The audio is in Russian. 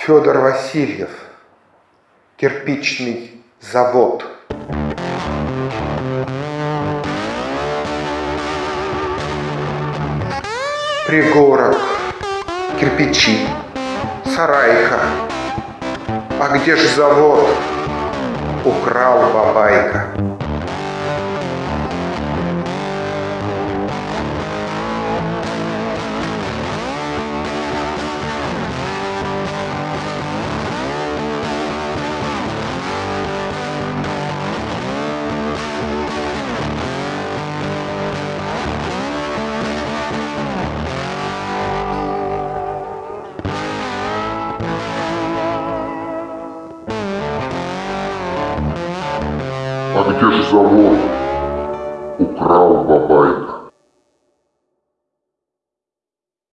Федор Васильев, кирпичный завод. Пригорок, кирпичи, сарайка. А где ж завод? Украл бабайка. А где же завод? Украл бабайка.